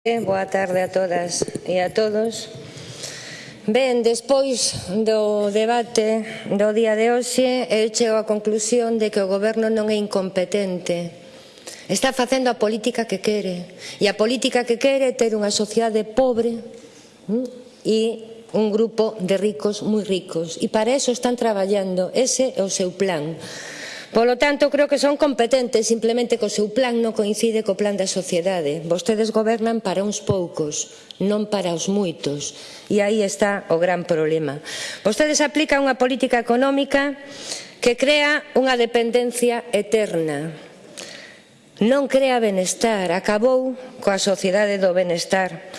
Boa tarde a todas e a todos. Ben, despois do debate do día de hoxe, eu chego á conclusión de que o goberno non é incompetente. Está facendo a política que quere. E a política que quere é ter unha sociedade pobre hm, e un grupo de ricos moi ricos. E para eso están traballando. Ese é o seu plan. Polo tanto, creo que son competentes, simplemente que o seu plan non coincide co plan da sociedade. Vostedes gobernan para uns poucos, non para os moitos. E aí está o gran problema. Vostedes aplican unha política económica que crea unha dependencia eterna. Non crea benestar, acabou coa sociedade do benestar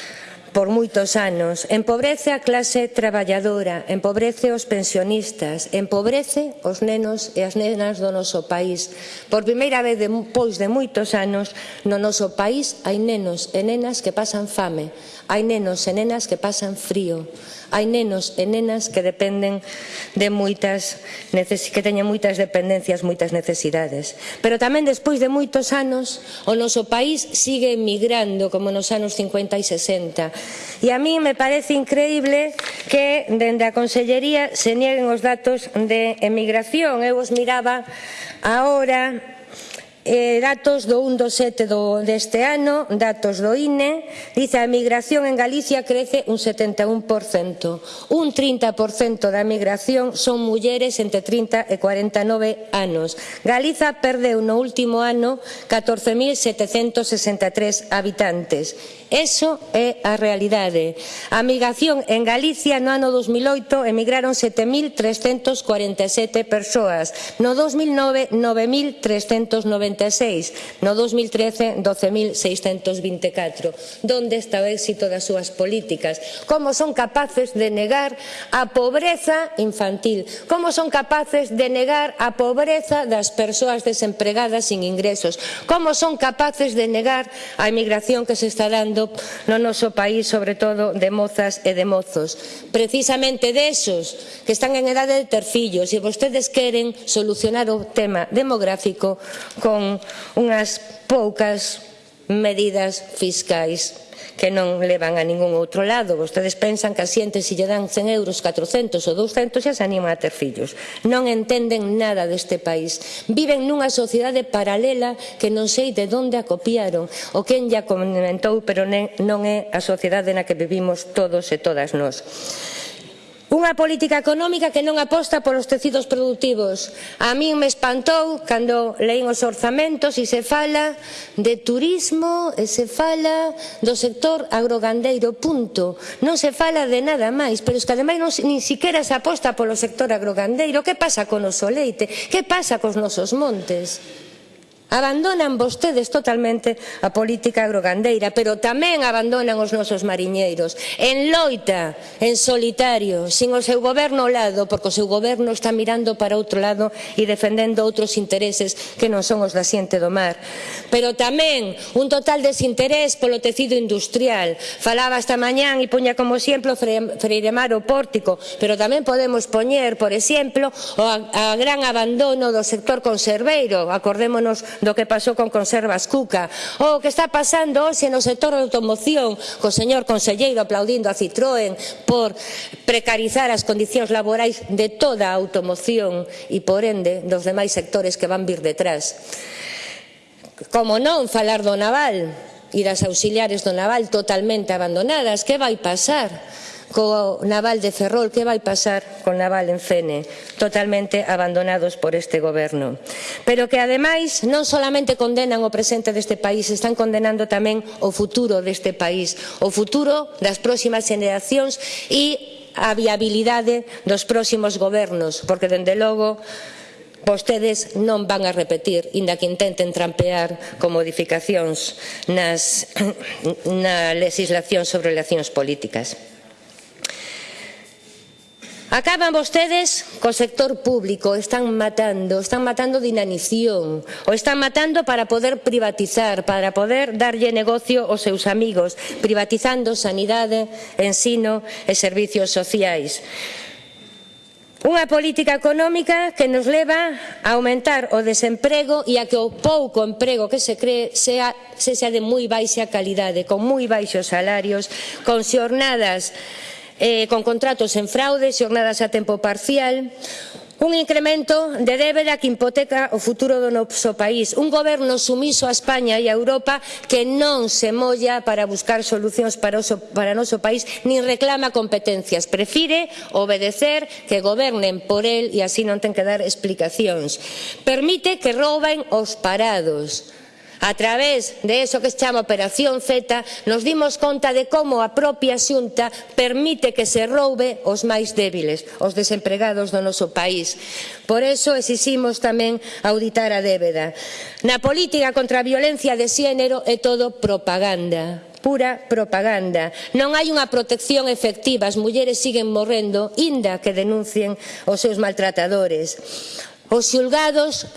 por moitos anos. Empobrece a clase traballadora, empobrece os pensionistas, empobrece os nenos e as nenas do noso país. Por primeira vez depois de moitos anos, no noso país hai nenos e nenas que pasan fame, hai nenos e nenas que pasan frío, hai nenos e nenas que dependen de moitas que teñen moitas dependencias, moitas necesidades. Pero tamén despois de moitos anos o noso país sigue emigrando como nos anos 50 e 60. E a mí me parece increíble que dende a Consellería se nieguen os datos de emigración. Eu os miraba agora Eh, datos do 1 do 7 do, deste ano, datos do INE, dice a migración en Galicia crece un 71%. Un 30% da migración son mulleres entre 30 e 49 anos. Galiza perdeu no último ano 14.763 habitantes. Eso é a realidade. A migración en Galicia no ano 2008 emigraron 7.347 persoas. No 2009, 9.390 1.636, no 2013 12.624. Donde está o éxito das súas políticas? Como son capaces de negar a pobreza infantil? Como son capaces de negar a pobreza das persoas desempregadas sin ingresos? Como son capaces de negar a emigración que se está dando no noso país, sobre todo de mozas e de mozos? Precisamente desos que están en edade de ter fillos e vostedes queren solucionar o tema demográfico con unhas poucas medidas fiscais que non levan a ningún outro lado. Vostedes pensan que a xente se lle dan 100 euros, 400 ou 200 xa se anima a ter fillos. Non entenden nada deste país. Viven nunha sociedade paralela que non sei de onde a copiaron o quen lla comentou, pero non é a sociedade na que vivimos todos e todas nós. Unha política económica que non aposta polos tecidos productivos. A min me espantou cando leín os orzamentos e se fala de turismo e se fala do sector agrogandeiro, punto. Non se fala de nada máis, pero es que ademais non, nin siquiera se aposta polo sector agrogandeiro. Que pasa con o noso leite? Que pasa cos nosos montes? Abandonan vostedes totalmente a política agrogandeira, pero tamén abandonan os nosos mariñeiros. En loita, en solitario, sin o seu goberno ao lado, porque o seu goberno está mirando para outro lado e defendendo outros intereses que non son os da xente do mar. Pero tamén un total desinterés polo tecido industrial. Falaba esta mañán e poña como exemplo Freiremar o Pórtico, pero tamén podemos poñer, por exemplo, o a, a gran abandono do sector conserveiro. Acordémonos do que pasou con Conservas Cuca ou o que está pasando hoxe no sector da automoción co señor conselleiro aplaudindo a Citroën por precarizar as condicións laborais de toda a automoción e por ende dos demais sectores que van vir detrás como non falar do naval e das auxiliares do naval totalmente abandonadas, que vai pasar? co naval de Ferrol, que vai pasar con naval en Fene, totalmente abandonados por este goberno. Pero que ademais non solamente condenan o presente deste país, están condenando tamén o futuro deste país, o futuro das próximas generacións e a viabilidade dos próximos gobernos, porque dende logo vostedes non van a repetir, inda que intenten trampear con modificacións nas, na legislación sobre relacións políticas. Acaban vostedes co sector público, están matando, están matando de inanición, o están matando para poder privatizar, para poder darlle negocio aos seus amigos, privatizando sanidade, ensino e servicios sociais. Unha política económica que nos leva a aumentar o desemprego e a que o pouco emprego que se cree sea, se sea de moi baixa calidade, con moi baixos salarios, con xornadas eh, con contratos en fraude, xornadas a tempo parcial, un incremento de débeda que hipoteca o futuro do noso país, un goberno sumiso a España e a Europa que non se molla para buscar solucións para o para para noso país nin reclama competencias, prefire obedecer que gobernen por el e así non ten que dar explicacións. Permite que rouben os parados A través de eso que se chama Operación Z nos dimos conta de como a propia xunta permite que se roube os máis débiles, os desempregados do noso país. Por eso exiximos tamén auditar a débeda. Na política contra a violencia de xénero é todo propaganda pura propaganda. Non hai unha protección efectiva, as mulleres siguen morrendo, inda que denuncien os seus maltratadores. Os xulgados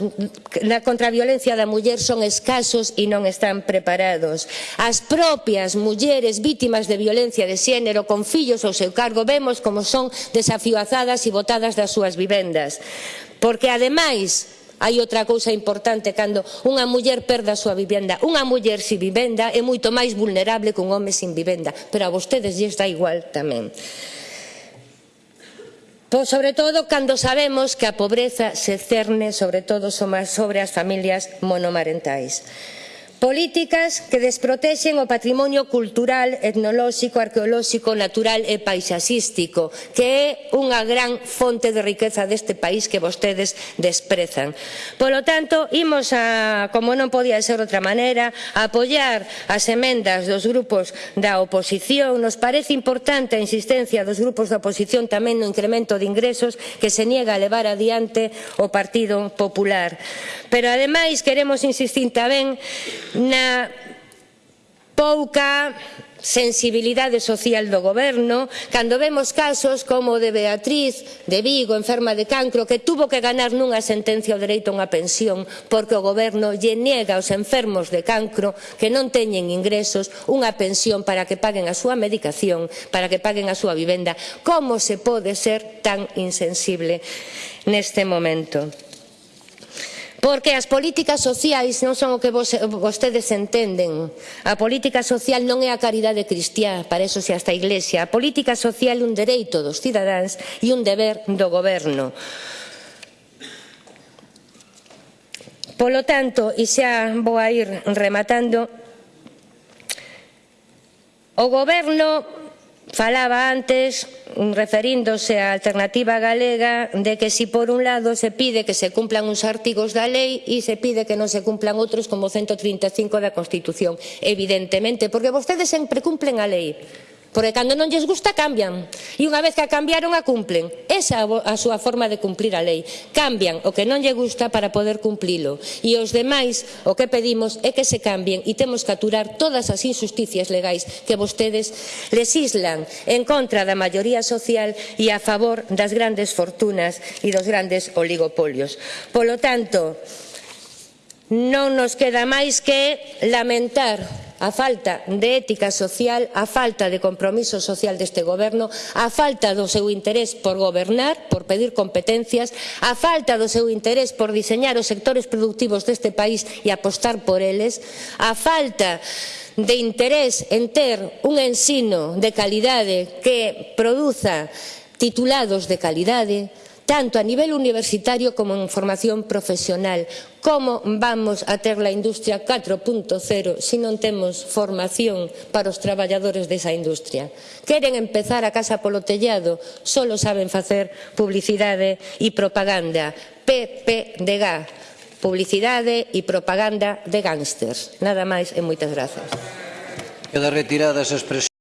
na contra a violencia da muller son escasos e non están preparados. As propias mulleres vítimas de violencia de xénero con fillos ao seu cargo vemos como son desafioazadas e botadas das súas vivendas. Porque ademais Hai outra cousa importante cando unha muller perda a súa vivenda. Unha muller sin vivenda é moito máis vulnerable que un home sin vivenda, pero a vostedes lles dá igual tamén. Pois sobre todo cando sabemos que a pobreza se cerne sobre todo sobre as familias monomarentais. Políticas que desprotexen o patrimonio cultural, etnolóxico, arqueolóxico, natural e paisaxístico, que é unha gran fonte de riqueza deste país que vostedes desprezaban desprezan. Polo tanto, imos a, como non podía ser outra maneira, a apoiar as emendas dos grupos da oposición. Nos parece importante a insistencia dos grupos da oposición tamén no incremento de ingresos que se niega a levar adiante o Partido Popular. Pero ademais queremos insistir tamén na pouca sensibilidade social do goberno, cando vemos casos como o de Beatriz de Vigo, enferma de cancro, que tuvo que ganar nunha sentencia o dereito a unha pensión porque o goberno lle niega aos enfermos de cancro que non teñen ingresos unha pensión para que paguen a súa medicación, para que paguen a súa vivenda. Como se pode ser tan insensible neste momento? Porque as políticas sociais non son o que vos, vostedes entenden. A política social non é a caridade cristiá, para eso se hasta a Iglesia. A política social é un dereito dos cidadáns e un deber do goberno. Polo tanto, e xa vou a ir rematando, o goberno Falaba antes, referíndose á alternativa galega, de que si por un lado se pide que se cumplan uns artigos da lei e se pide que non se cumplan outros como 135 da Constitución. Evidentemente, porque vostedes sempre cumplen a lei Porque cando non lles gusta, cambian. E unha vez que a cambiaron, a cumplen. Esa é a súa forma de cumplir a lei. Cambian o que non lle gusta para poder cumplilo. E os demais, o que pedimos é que se cambien e temos que aturar todas as injusticias legais que vostedes legislan en contra da maioría social e a favor das grandes fortunas e dos grandes oligopolios. Polo tanto, non nos queda máis que lamentar a falta de ética social, a falta de compromiso social deste goberno, a falta do seu interés por gobernar, por pedir competencias, a falta do seu interés por diseñar os sectores productivos deste país e apostar por eles, a falta de interés en ter un ensino de calidade que produza titulados de calidade, tanto a nivel universitario como en formación profesional. Como vamos a ter la industria 4.0 se non temos formación para os traballadores desa industria? Queren empezar a casa polo tellado, solo saben facer publicidade e propaganda. PPDG, publicidade e propaganda de gángsters. Nada máis e moitas grazas. Queda retiradas esa expresión.